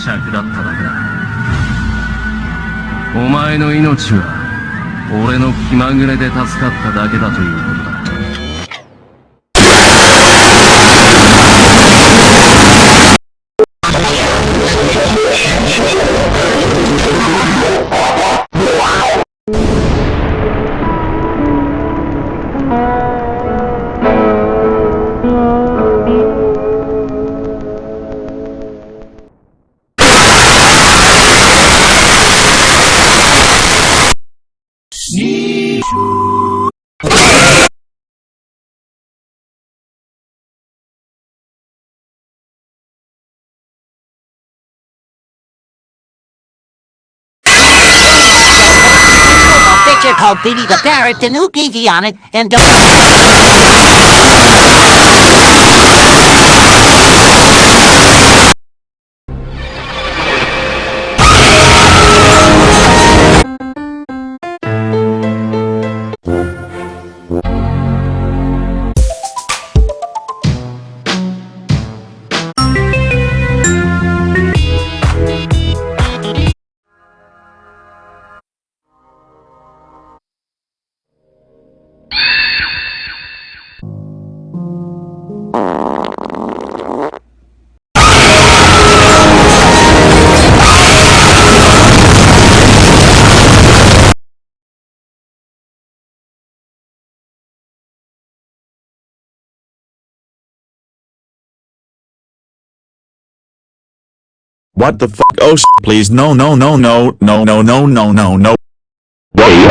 尺だっただけだ。お前の命は俺の気まぐれで助かっただけだということだ。a picture called Billy the Parrot and gave on it and What the fuck? Oh sh please no no no no no no no no no no. Wait.